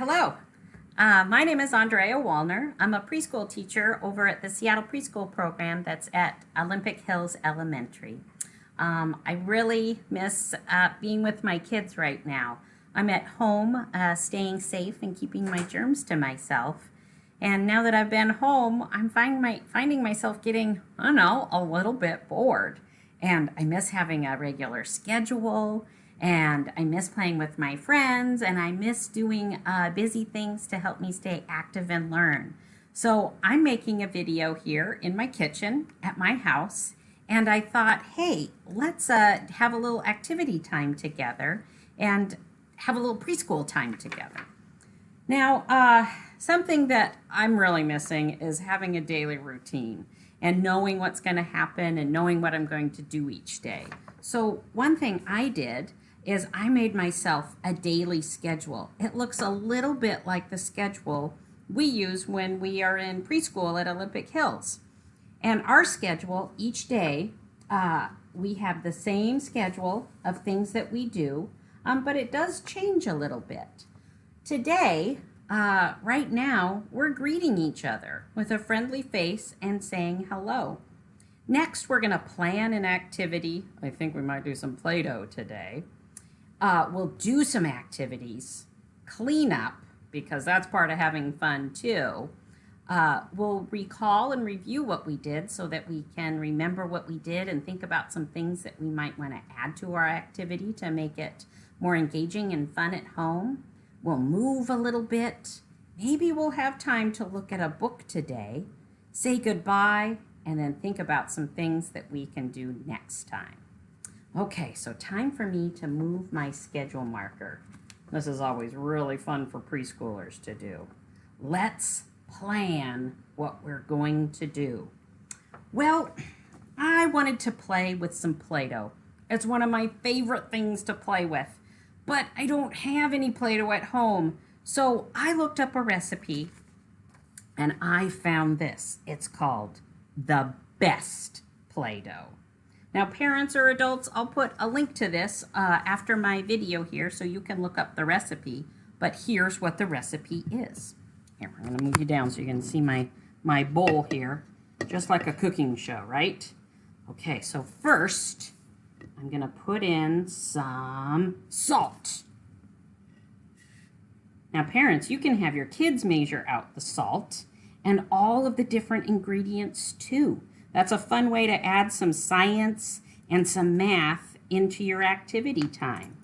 hello. Uh, my name is Andrea Wallner. I'm a preschool teacher over at the Seattle Preschool Program that's at Olympic Hills Elementary. Um, I really miss uh, being with my kids right now. I'm at home, uh, staying safe and keeping my germs to myself. And now that I've been home, I'm find my, finding myself getting, I don't know, a little bit bored. And I miss having a regular schedule and I miss playing with my friends and I miss doing uh, busy things to help me stay active and learn. So I'm making a video here in my kitchen at my house and I thought, hey, let's uh, have a little activity time together and have a little preschool time together. Now, uh, something that I'm really missing is having a daily routine and knowing what's going to happen and knowing what I'm going to do each day. So one thing I did is I made myself a daily schedule. It looks a little bit like the schedule we use when we are in preschool at Olympic Hills. And our schedule each day, uh, we have the same schedule of things that we do, um, but it does change a little bit. Today, uh, right now, we're greeting each other with a friendly face and saying hello. Next, we're going to plan an activity. I think we might do some Play-Doh today uh, we'll do some activities, clean up, because that's part of having fun too. Uh, we'll recall and review what we did so that we can remember what we did and think about some things that we might want to add to our activity to make it more engaging and fun at home. We'll move a little bit. Maybe we'll have time to look at a book today, say goodbye, and then think about some things that we can do next time. Okay, so time for me to move my schedule marker. This is always really fun for preschoolers to do. Let's plan what we're going to do. Well, I wanted to play with some Play-Doh. It's one of my favorite things to play with, but I don't have any Play-Doh at home. So I looked up a recipe and I found this. It's called the best Play-Doh. Now, parents or adults, I'll put a link to this uh, after my video here so you can look up the recipe. But here's what the recipe is. Here, I'm going to move you down so you can see my, my bowl here, just like a cooking show, right? Okay, so first, I'm going to put in some salt. Now, parents, you can have your kids measure out the salt and all of the different ingredients too. That's a fun way to add some science and some math into your activity time.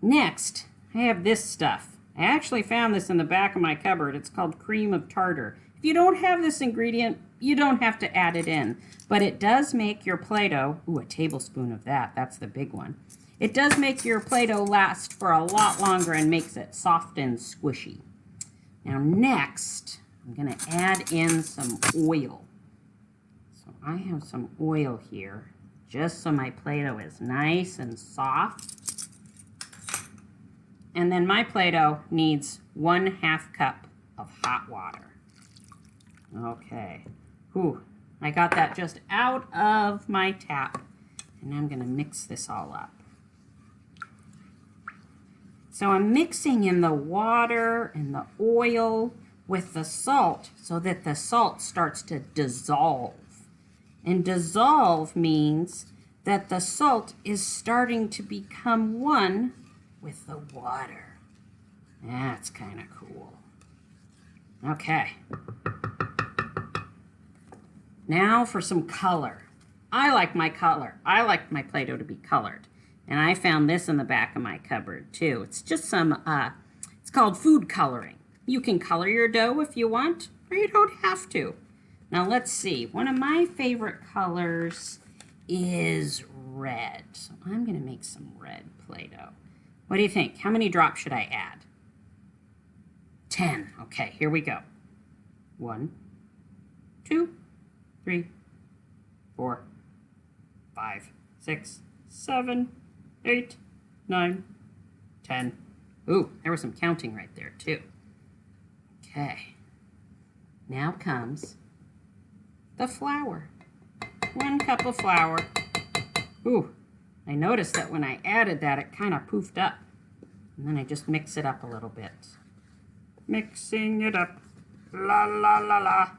Next, I have this stuff. I actually found this in the back of my cupboard. It's called cream of tartar. If you don't have this ingredient, you don't have to add it in, but it does make your Play-Doh, ooh, a tablespoon of that, that's the big one. It does make your Play-Doh last for a lot longer and makes it soft and squishy. Now next, I'm gonna add in some oil. I have some oil here, just so my Play-Doh is nice and soft. And then my Play-Doh needs one half cup of hot water. Okay. Whew. I got that just out of my tap. And I'm going to mix this all up. So I'm mixing in the water and the oil with the salt so that the salt starts to dissolve. And dissolve means that the salt is starting to become one with the water. That's kind of cool. Okay. Now for some color. I like my color. I like my Play-Doh to be colored. And I found this in the back of my cupboard too. It's just some, uh, it's called food coloring. You can color your dough if you want, or you don't have to. Now let's see. One of my favorite colors is red. So I'm going to make some red Play-Doh. What do you think? How many drops should I add? 10. Okay, here we go. One, two, three, four, five, six, seven, eight, nine, ten. Ooh, there was some counting right there too. Okay. Now comes the flour. One cup of flour. Ooh, I noticed that when I added that, it kind of poofed up. And then I just mix it up a little bit. Mixing it up. La la la la.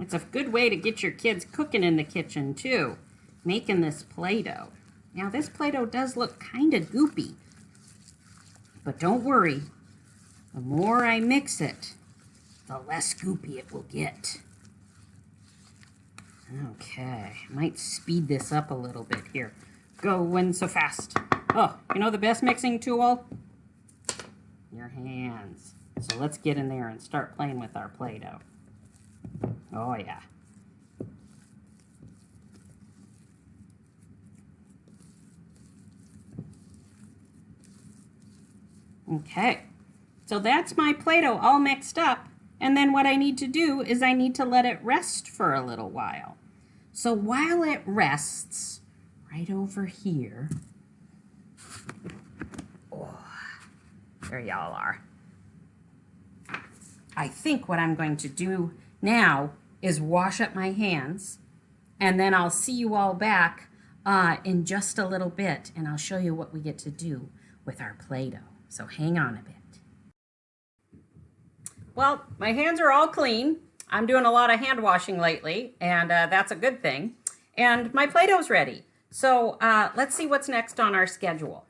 It's a good way to get your kids cooking in the kitchen too, making this Play-Doh. Now this Play-Doh does look kind of goopy, but don't worry, the more I mix it, the less goopy it will get. Okay, might speed this up a little bit here. Going so fast. Oh, you know the best mixing tool? Your hands. So let's get in there and start playing with our Play-Doh. Oh yeah. Okay, so that's my Play-Doh all mixed up. And then what I need to do is I need to let it rest for a little while. So while it rests, right over here, oh, there y'all are. I think what I'm going to do now is wash up my hands and then I'll see you all back uh, in just a little bit and I'll show you what we get to do with our Play-Doh. So hang on a bit. Well, my hands are all clean. I'm doing a lot of hand washing lately and uh, that's a good thing. And my Play-Doh's ready. So uh, let's see what's next on our schedule.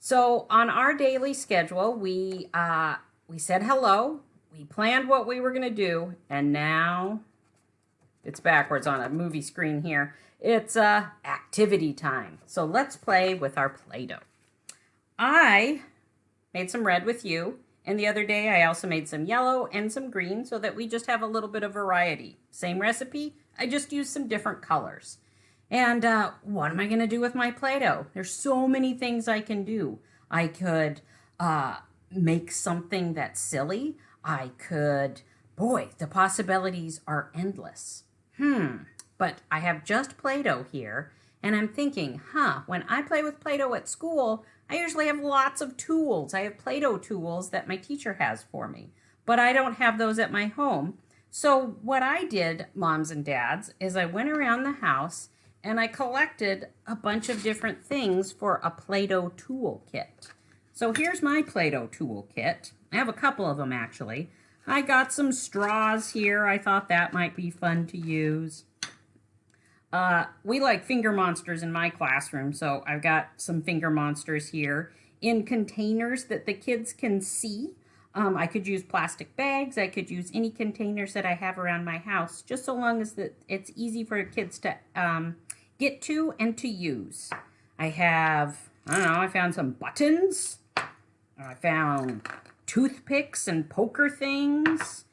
So on our daily schedule, we, uh, we said hello, we planned what we were going to do, and now it's backwards on a movie screen here. It's uh, activity time. So let's play with our Play-Doh. I made some red with you, and the other day I also made some yellow and some green so that we just have a little bit of variety. Same recipe, I just used some different colors. And uh, what am I to do with my Play-Doh? There's so many things I can do. I could uh, make something that's silly. I could, boy, the possibilities are endless. Hmm, but I have just Play-Doh here, and I'm thinking, huh, when I play with Play-Doh at school, I usually have lots of tools. I have Play-Doh tools that my teacher has for me, but I don't have those at my home. So what I did, moms and dads, is I went around the house and I collected a bunch of different things for a Play-Doh tool kit. So here's my Play-Doh toolkit. I have a couple of them actually. I got some straws here. I thought that might be fun to use. Uh, we like finger monsters in my classroom, so I've got some finger monsters here in containers that the kids can see. Um, I could use plastic bags. I could use any containers that I have around my house, just so long as that it's easy for kids to um, get to and to use. I have, I don't know, I found some buttons. I found toothpicks and poker things.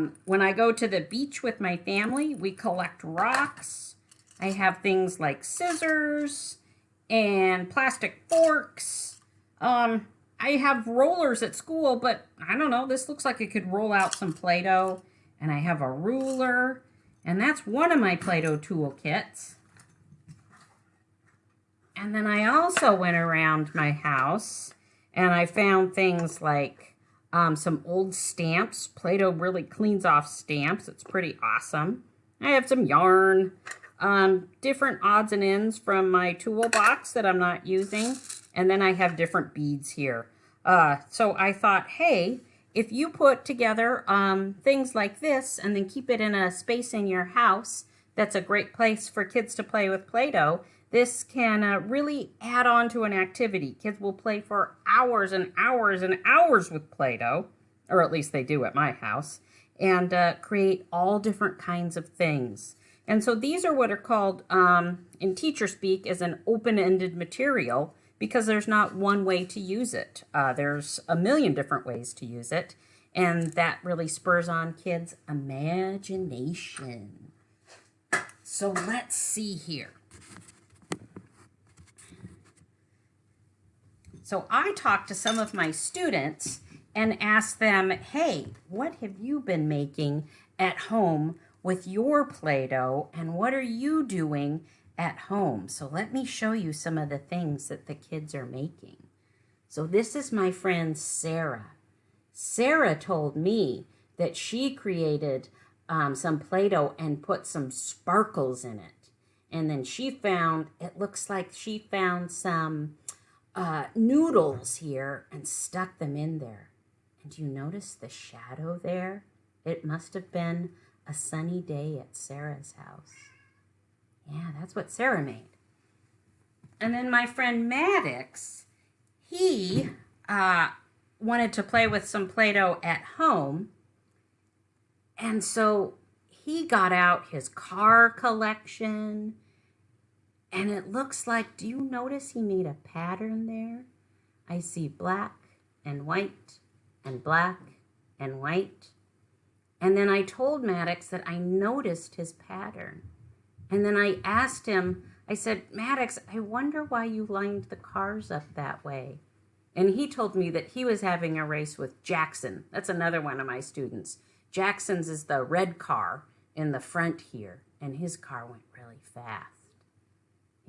Um, when I go to the beach with my family, we collect rocks. I have things like scissors and plastic forks. Um, I have rollers at school, but I don't know, this looks like it could roll out some Play-Doh. And I have a ruler, and that's one of my Play-Doh toolkits. And then I also went around my house and I found things like um, some old stamps. Play-Doh really cleans off stamps. It's pretty awesome. I have some yarn, um, different odds and ends from my toolbox that I'm not using. And then I have different beads here. Uh, so I thought, hey, if you put together um, things like this and then keep it in a space in your house, that's a great place for kids to play with Play-Doh. This can uh, really add on to an activity. Kids will play for hours and hours and hours with Play-Doh, or at least they do at my house, and uh, create all different kinds of things. And so these are what are called, um, in teacher speak, as an open-ended material because there's not one way to use it. Uh, there's a million different ways to use it, and that really spurs on kids' imagination. So let's see here. So I talked to some of my students and asked them, hey, what have you been making at home with your Play-Doh and what are you doing at home? So let me show you some of the things that the kids are making. So this is my friend Sarah. Sarah told me that she created um, some Play-Doh and put some sparkles in it. And then she found, it looks like she found some uh, noodles here and stuck them in there. And do you notice the shadow there? It must have been a sunny day at Sarah's house. Yeah, that's what Sarah made. And then my friend Maddox, he uh, wanted to play with some Play-Doh at home. And so he got out his car collection. And it looks like, do you notice he made a pattern there? I see black and white and black and white. And then I told Maddox that I noticed his pattern. And then I asked him, I said, Maddox, I wonder why you lined the cars up that way. And he told me that he was having a race with Jackson. That's another one of my students. Jackson's is the red car in the front here, and his car went really fast.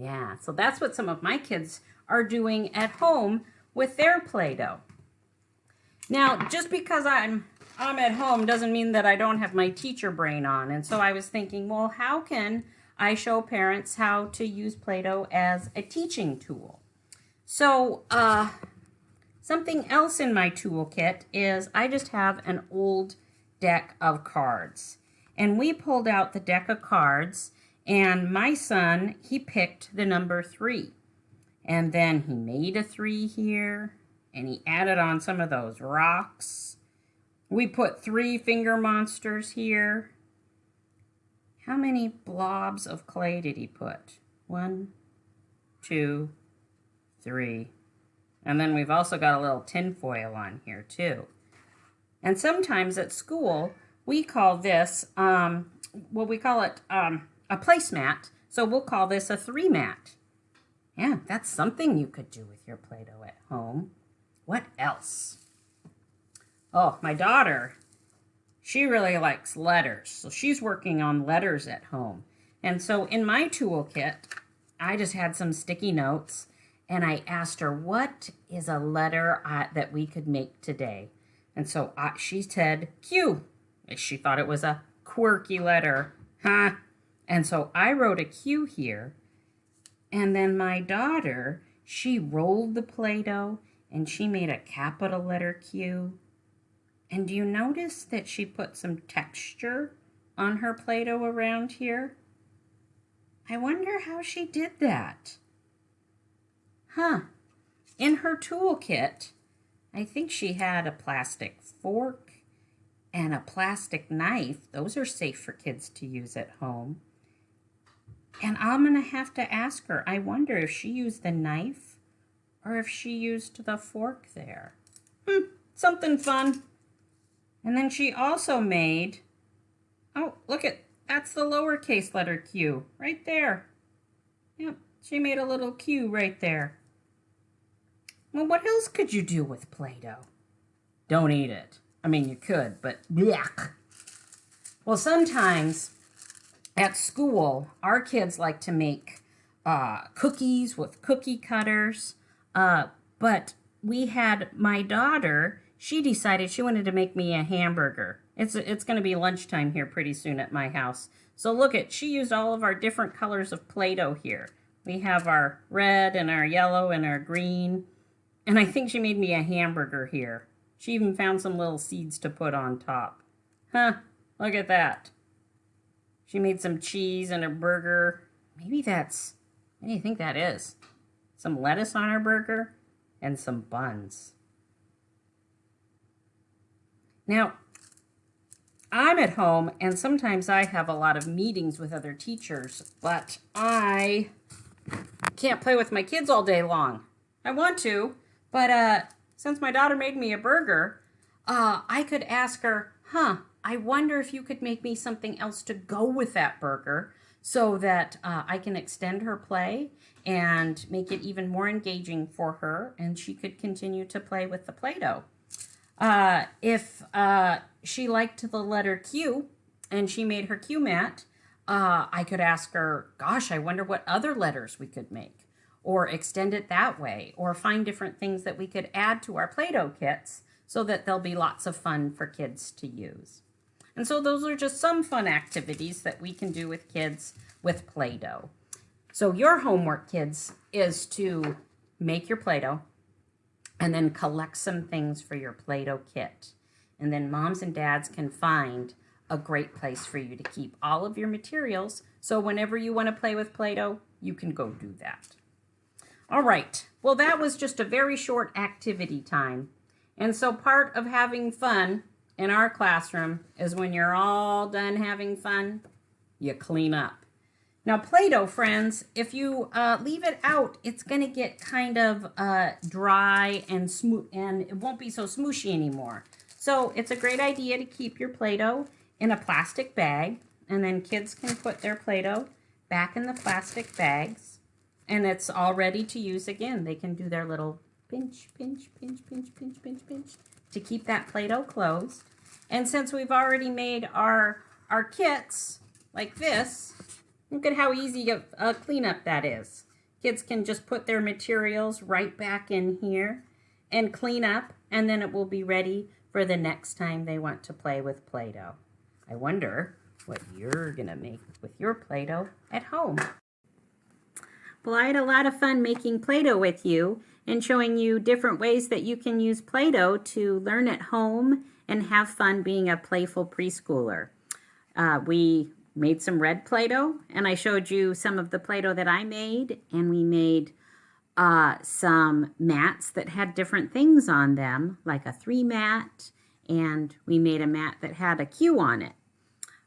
Yeah, so that's what some of my kids are doing at home with their Play-Doh. Now, just because I'm I'm at home doesn't mean that I don't have my teacher brain on. And so I was thinking, well, how can I show parents how to use Play-Doh as a teaching tool? So, uh, something else in my toolkit is I just have an old deck of cards. And we pulled out the deck of cards and my son, he picked the number three. And then he made a three here and he added on some of those rocks. We put three finger monsters here. How many blobs of clay did he put? One, two, three. And then we've also got a little tin foil on here too. And sometimes at school, we call this, um, well, we call it um, a placemat. So we'll call this a three mat. Yeah, that's something you could do with your Play-Doh at home. What else? Oh, my daughter, she really likes letters. So she's working on letters at home. And so in my toolkit, I just had some sticky notes and I asked her, what is a letter that we could make today? And so she said Q. She thought it was a quirky letter. Huh? And so I wrote a Q here. And then my daughter, she rolled the Play-Doh and she made a capital letter Q. And do you notice that she put some texture on her Play-Doh around here? I wonder how she did that. Huh. In her toolkit, I think she had a plastic fork and a plastic knife. Those are safe for kids to use at home. And I'm going to have to ask her, I wonder if she used the knife or if she used the fork there. Hmm, something fun. And then she also made, oh, look at, that's the lowercase letter Q right there. Yep, she made a little Q right there. Well, what else could you do with Play-Doh? Don't eat it. I mean, you could, but yuck. Well, sometimes at school, our kids like to make uh, cookies with cookie cutters, uh, but we had my daughter she decided she wanted to make me a hamburger. It's, it's going to be lunchtime here pretty soon at my house. So look at, she used all of our different colors of Play-Doh here. We have our red and our yellow and our green. And I think she made me a hamburger here. She even found some little seeds to put on top. Huh, look at that. She made some cheese and a burger. Maybe that's, what do you think that is? Some lettuce on her burger and some buns. Now, I'm at home and sometimes I have a lot of meetings with other teachers, but I can't play with my kids all day long. I want to, but uh, since my daughter made me a burger, uh, I could ask her, huh, I wonder if you could make me something else to go with that burger so that uh, I can extend her play and make it even more engaging for her and she could continue to play with the Play-Doh. Uh, if uh, she liked the letter Q and she made her Q mat, uh, I could ask her, gosh, I wonder what other letters we could make or extend it that way or find different things that we could add to our Play-Doh kits so that there'll be lots of fun for kids to use. And so those are just some fun activities that we can do with kids with Play-Doh. So your homework, kids, is to make your Play-Doh and then collect some things for your Play-Doh kit. And then moms and dads can find a great place for you to keep all of your materials. So whenever you want to play with Play-Doh, you can go do that. All right, well that was just a very short activity time. And so part of having fun in our classroom is when you're all done having fun, you clean up. Now Play-Doh, friends, if you uh, leave it out, it's going to get kind of uh, dry and smooth, and it won't be so smooshy anymore. So it's a great idea to keep your Play-Doh in a plastic bag, and then kids can put their Play-Doh back in the plastic bags, and it's all ready to use again. They can do their little pinch, pinch, pinch, pinch, pinch, pinch, pinch to keep that Play-Doh closed. And since we've already made our, our kits like this, look at how easy a, cleanup that is. Kids can just put their materials right back in here and clean up, and then it will be ready for the next time they want to play with Play-Doh. I wonder what you're going to make with your Play-Doh at home. Well, I had a lot of fun making Play-Doh with you and showing you different ways that you can use Play-Doh to learn at home and have fun being a playful preschooler. Uh, we made some red Play-Doh, and I showed you some of the Play-Doh that I made, and we made uh, some mats that had different things on them, like a three mat, and we made a mat that had a Q on it.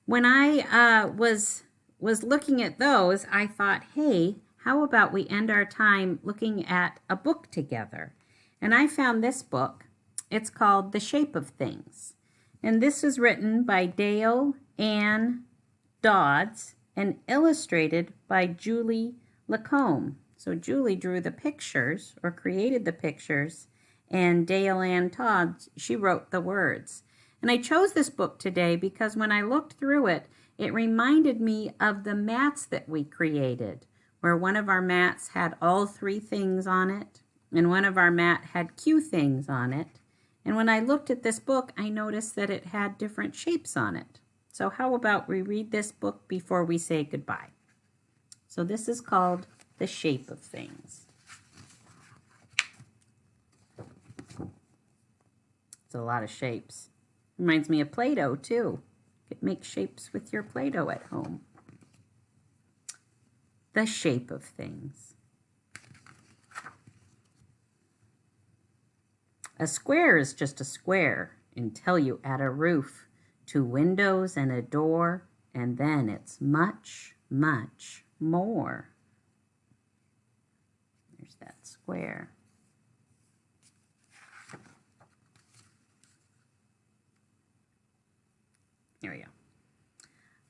When I uh, was was looking at those, I thought, hey, how about we end our time looking at a book together? And I found this book. It's called The Shape of Things. And this was written by Dayle Ann Dodds and illustrated by Julie Lacome. So Julie drew the pictures or created the pictures and Dayle Ann Todd, she wrote the words. And I chose this book today because when I looked through it, it reminded me of the mats that we created, where one of our mats had all three things on it, and one of our mat had Q things on it. And when I looked at this book, I noticed that it had different shapes on it. So how about we read this book before we say goodbye? So this is called The Shape of Things. It's a lot of shapes. Reminds me of Play-Doh too. You can make shapes with your Play-Doh at home. The shape of things. A square is just a square until you add a roof two windows and a door, and then it's much, much more. There's that square. Here we go.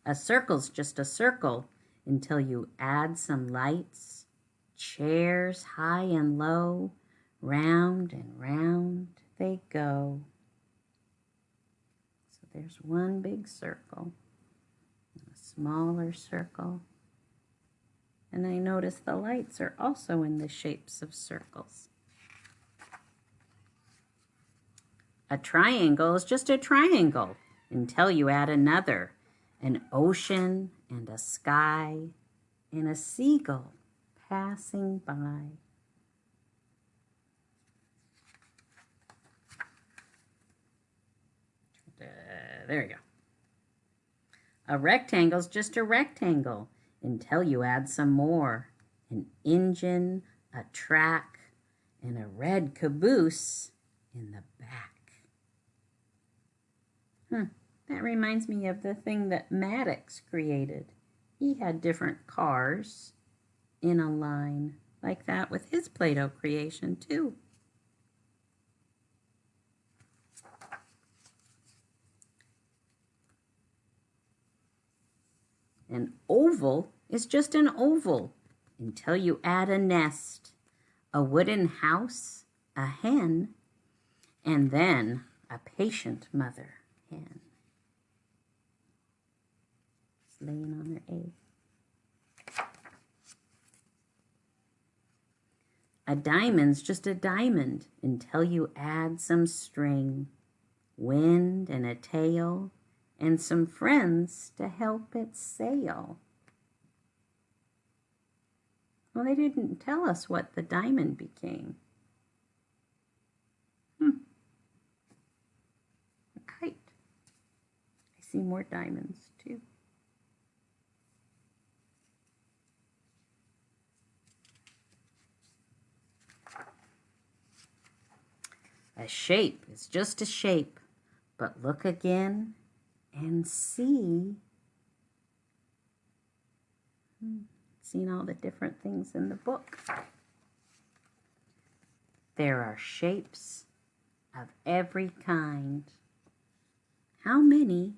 A circle's just a circle until you add some lights, chairs high and low, round and round they go. So there's one big circle, a smaller circle, and I notice the lights are also in the shapes of circles. A triangle is just a triangle until you add another, an ocean and a sky and a seagull passing by. there you go. A rectangle is just a rectangle until you add some more. An engine, a track, and a red caboose in the back. Hmm, that reminds me of the thing that Maddox created. He had different cars in a line like that with his Play-Doh creation too. An oval is just an oval until you add a nest, a wooden house, a hen, and then a patient mother hen. It's laying on her egg. A diamond's just a diamond until you add some string, wind and a tail, and some friends to help it sail. Well, they didn't tell us what the diamond became. Hmm. A kite. I see more diamonds too. A shape is just a shape, but look again and see. Hmm seen all the different things in the book. There are shapes of every kind. How many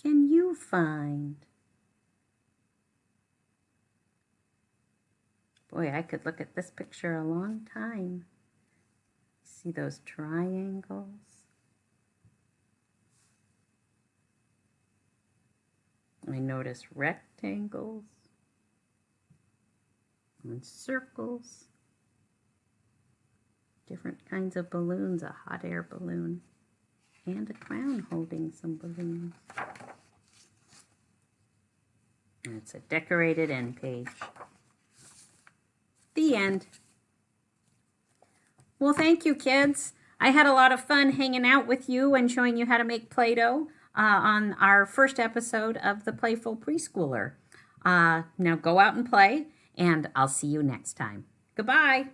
can you find? Boy, I could look at this picture a long time. See those triangles? I notice rectangles and circles. Different kinds of balloons, a hot air balloon, and a clown holding some balloons. And it's a decorated end page. The end. Well, thank you, kids. I had a lot of fun hanging out with you and showing you how to make Play-Doh uh, on our first episode of The Playful Preschooler. Uh, now go out and play and I'll see you next time. Goodbye.